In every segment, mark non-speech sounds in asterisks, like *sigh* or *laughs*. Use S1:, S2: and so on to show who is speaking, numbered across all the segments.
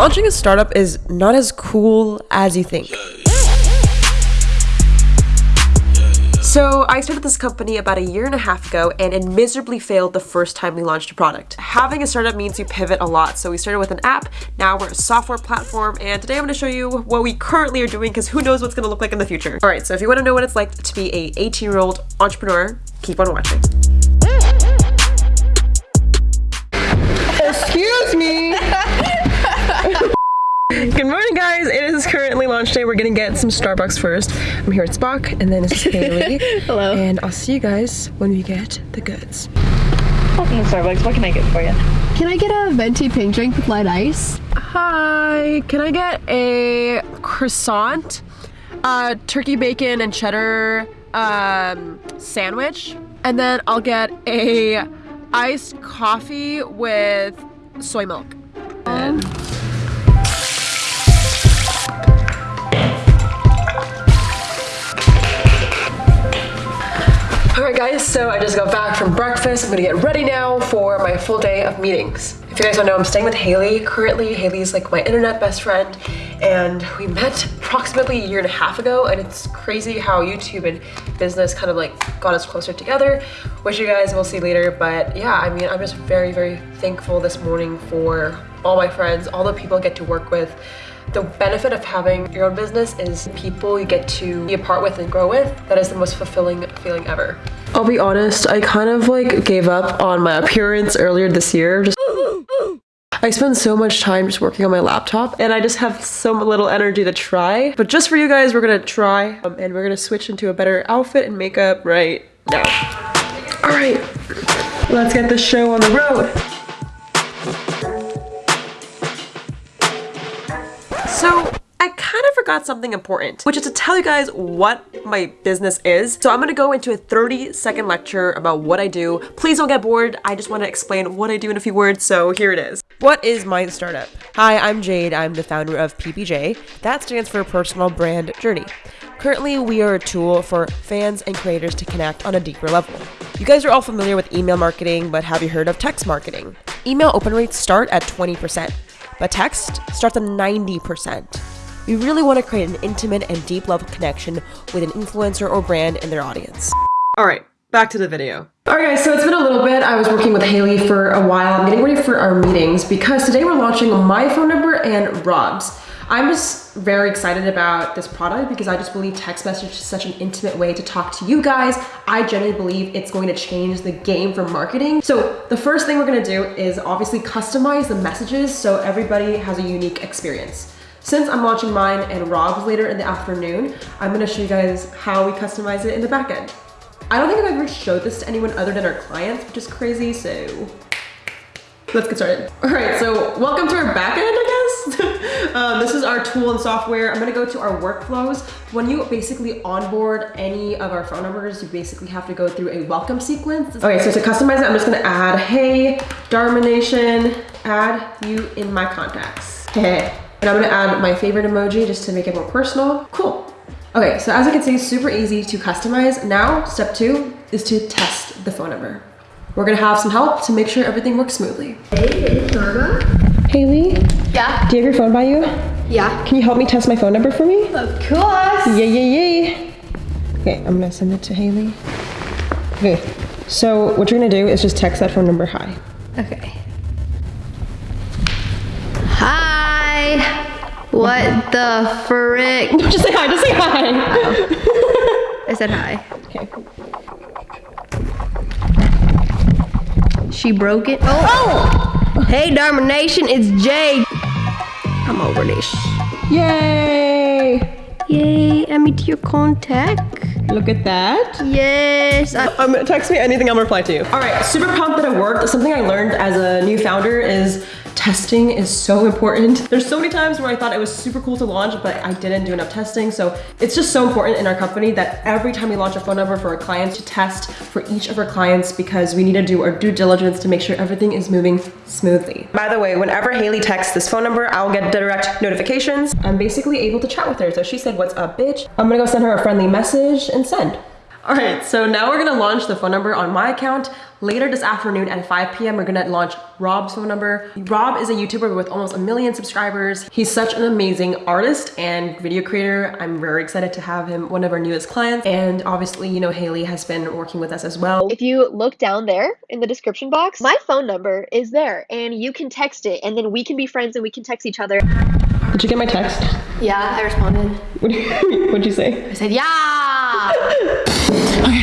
S1: Launching a startup is not as cool as you think. So I started this company about a year and a half ago and it miserably failed the first time we launched a product. Having a startup means you pivot a lot. So we started with an app, now we're a software platform, and today I'm gonna show you what we currently are doing because who knows what's gonna look like in the future. All right, so if you wanna know what it's like to be a 18 year old entrepreneur, keep on watching. Excuse me. Currently launch day. We're gonna get some Starbucks first. I'm here at Spock, and then it's *laughs* is Haley.
S2: Hello.
S1: And I'll see you guys when we get the goods.
S2: Welcome to Starbucks. What can I get for you?
S3: Can I get a venti pink drink with light ice?
S1: Hi. Can I get a croissant, uh, turkey bacon and cheddar um, sandwich, and then I'll get a iced coffee with soy milk. Alright guys, so I just got back from breakfast. I'm gonna get ready now for my full day of meetings. If you guys don't know, I'm staying with Haley. Currently, Haley's like my internet best friend and we met approximately a year and a half ago and it's crazy how YouTube and business kind of like got us closer together, which you guys will see later. But yeah, I mean, I'm just very, very thankful this morning for all my friends, all the people I get to work with, the benefit of having your own business is people you get to be a part with and grow with. That is the most fulfilling feeling ever. I'll be honest, I kind of like gave up on my appearance earlier this year. Just I spend so much time just working on my laptop and I just have so little energy to try. But just for you guys, we're gonna try um, and we're gonna switch into a better outfit and makeup right now. All right, let's get this show on the road. Forgot something important, which is to tell you guys what my business is. So I'm gonna go into a 30 second lecture about what I do. Please don't get bored. I just wanna explain what I do in a few words, so here it is. What is my startup? Hi, I'm Jade. I'm the founder of PBJ. That stands for Personal Brand Journey. Currently, we are a tool for fans and creators to connect on a deeper level. You guys are all familiar with email marketing, but have you heard of text marketing? Email open rates start at 20% but text starts at 90%. We really want to create an intimate and deep level connection with an influencer or brand in their audience. All right, back to the video. All right guys, so it's been a little bit. I was working with Haley for a while. I'm getting ready for our meetings because today we're launching my phone number and Rob's. I'm just very excited about this product because I just believe text message is such an intimate way to talk to you guys. I genuinely believe it's going to change the game for marketing. So the first thing we're gonna do is obviously customize the messages so everybody has a unique experience. Since I'm launching mine and Rob's later in the afternoon, I'm gonna show you guys how we customize it in the back end. I don't think I've ever showed this to anyone other than our clients, which is crazy, so let's get started. All right, so welcome to our back end, I guess. *laughs* um, this is our tool and software. I'm gonna go to our workflows. When you basically onboard any of our phone numbers, you basically have to go through a welcome sequence. Okay, so to customize it, I'm just gonna add, hey, Darmination, add you in my contacts. *laughs* Hey. And I'm gonna add my favorite emoji just to make it more personal. Cool. Okay, so as you can see, super easy to customize. Now, step two is to test the phone number. We're gonna have some help to make sure everything works smoothly.
S3: Hey, it's Norma.
S1: Haley,
S3: Yeah.
S1: do you have your phone by you?
S3: Yeah.
S1: Can you help me test my phone number for me?
S3: Of course.
S1: Yay, yay, yay. Okay, I'm gonna send it to Haley. Okay, so what you're gonna do is just text that phone number hi.
S3: Okay. Hi. What the frick? *laughs*
S1: Just say hi, just say hi.
S3: I said hi.
S1: Okay.
S3: She broke it. Oh. Hey, Dharma Nation, it's Jade. I'm over this.
S1: Yay!
S3: Yay, add me to your contact.
S1: Look at that.
S3: Yes. I,
S1: Um, text me anything, I'll reply to you. All right, super pumped that it worked. Something I learned as a new founder is testing is so important. There's so many times where I thought it was super cool to launch, but I didn't do enough testing. So it's just so important in our company that every time we launch a phone number for our clients to test for each of our clients because we need to do our due diligence to make sure everything is moving smoothly. By the way, whenever Haley texts this phone number, I'll get direct notifications. I'm basically able to chat with her. So she said, what's up, bitch? I'm gonna go send her a friendly message and send. All right, so now we're gonna launch the phone number on my account. Later this afternoon at 5 p.m., we're gonna launch Rob's phone number. Rob is a YouTuber with almost a million subscribers. He's such an amazing artist and video creator. I'm very excited to have him one of our newest clients. And obviously, you know, Haley has been working with us as well.
S4: If you look down there in the description box, my phone number is there and you can text it and then we can be friends and we can text each other.
S1: Did you get my text?
S4: Yeah, I responded. *laughs*
S1: What'd you say?
S4: I said, yeah!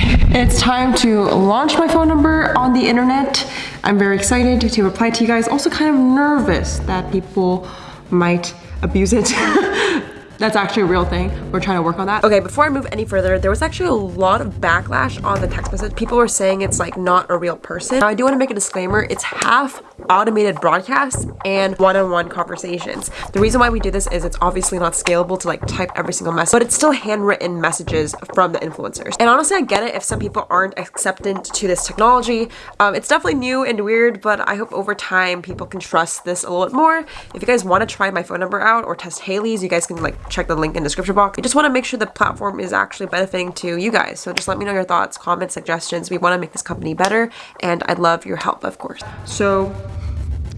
S4: *laughs*
S1: It's time to launch my phone number on the internet. I'm very excited to reply to you guys. Also kind of nervous that people might abuse it. *laughs* That's actually a real thing. We're trying to work on that. Okay, before I move any further, there was actually a lot of backlash on the text message. People were saying it's like not a real person. Now I do want to make a disclaimer. It's half automated broadcasts and one-on-one -on -one conversations. The reason why we do this is it's obviously not scalable to like type every single message, but it's still handwritten messages from the influencers. And honestly, I get it if some people aren't acceptant to this technology. Um, it's definitely new and weird, but I hope over time people can trust this a little bit more. If you guys want to try my phone number out or test Haley's, you guys can like check the link in the description box. I just want to make sure the platform is actually benefiting to you guys. So just let me know your thoughts, comments, suggestions. We want to make this company better and I'd love your help, of course. So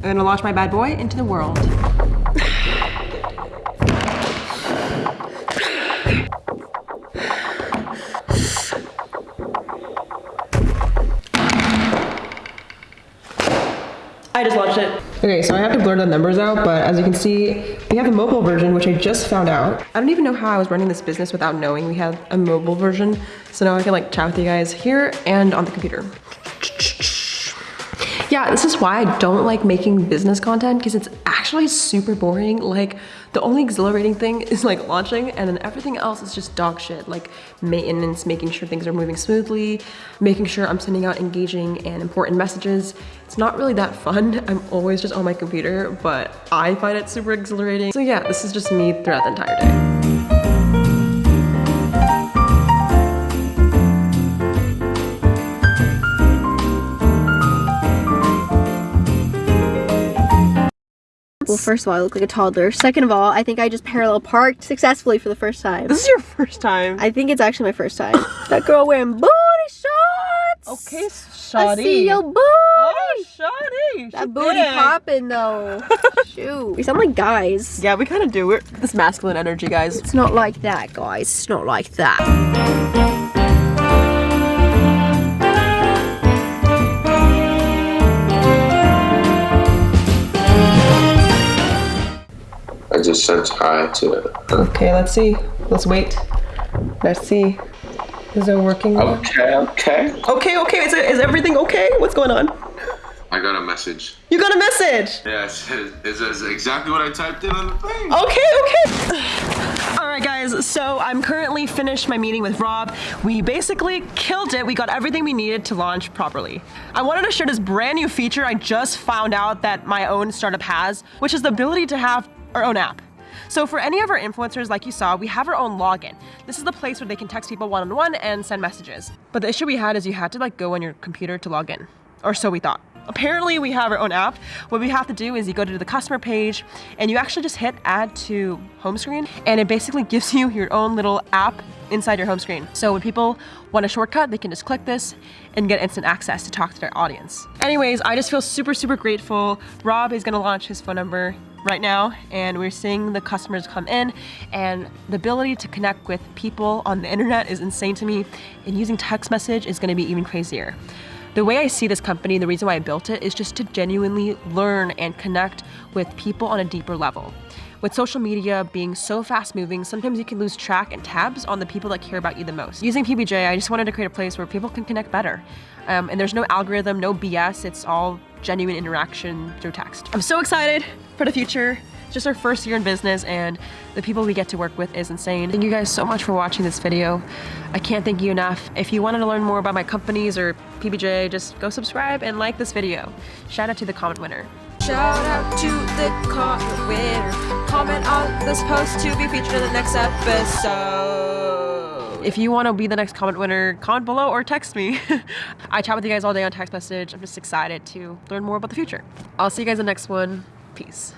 S1: I'm gonna launch my bad boy into the world. I just launched it. Okay, so I have to blur the numbers out, but as you can see, we have a mobile version, which I just found out. I don't even know how I was running this business without knowing we had a mobile version. So now I can like chat with you guys here and on the computer. Yeah, this is why I don't like making business content because it's actually super boring. Like the only exhilarating thing *laughs* is like launching and then everything else is just dog shit. Like maintenance, making sure things are moving smoothly, making sure I'm sending out engaging and important messages. It's not really that fun. *laughs* I'm always just on my computer, but I find it super exhilarating. So yeah, this is just me throughout the entire day.
S4: First of all, I look like a toddler. Second of all, I think I just parallel parked successfully for the first time.
S1: This is your first time.
S4: I think it's actually my first time. that girl wearing booty shorts.
S1: Okay, shoddy.
S4: I see your booty.
S1: Oh, shoddy.
S4: that booty popping though. *laughs* Shoot. We sound like guys.
S1: Yeah, we kind of do. We're this masculine energy, guys.
S4: It's not like that, guys. It's not like that.
S5: I just sent hi to her.
S1: Okay, let's see. Let's wait. Let's see. Is it working? now?
S5: Okay, okay.
S1: Okay, okay. Is, it, is everything okay? What's going on?
S5: I got a message.
S1: You got a message.
S5: Yeah, it says, it says exactly what I typed in on the thing.
S1: Okay, okay. *sighs* All right, guys. So I'm currently finished my meeting with Rob. We basically killed it. We got everything we needed to launch properly. I wanted to share this brand new feature I just found out that my own startup has, which is the ability to have our own app. So for any of our influencers, like you saw, we have our own login. This is the place where they can text people one-on-one and send messages. But the issue we had is you had to like go on your computer to log in, or so we thought. Apparently we have our own app. What we have to do is you go to the customer page and you actually just hit add to home screen and it basically gives you your own little app inside your home screen. So when people want a shortcut, they can just click this and get instant access to talk to their audience. Anyways, I just feel super, super grateful. Rob is gonna launch his phone number right now and we're seeing the customers come in and the ability to connect with people on the internet is insane to me and using text message is gonna be even crazier. The way I see this company, the reason why I built it is just to genuinely learn and connect with people on a deeper level. With social media being so fast moving, sometimes you can lose track and tabs on the people that care about you the most. Using PBJ, I just wanted to create a place where people can connect better. Um, and there's no algorithm, no BS, it's all genuine interaction through text. I'm so excited for the future. It's just our first year in business and the people we get to work with is insane. Thank you guys so much for watching this video. I can't thank you enough. If you wanted to learn more about my companies or PBJ, just go subscribe and like this video. Shout out to the comment winner. Shout out to the comment winner. Comment on this post to be featured in the next episode. If you want to be the next comment winner, comment below or text me. *laughs* I chat with you guys all day on text message. I'm just excited to learn more about the future. I'll see you guys in the next one. Peace.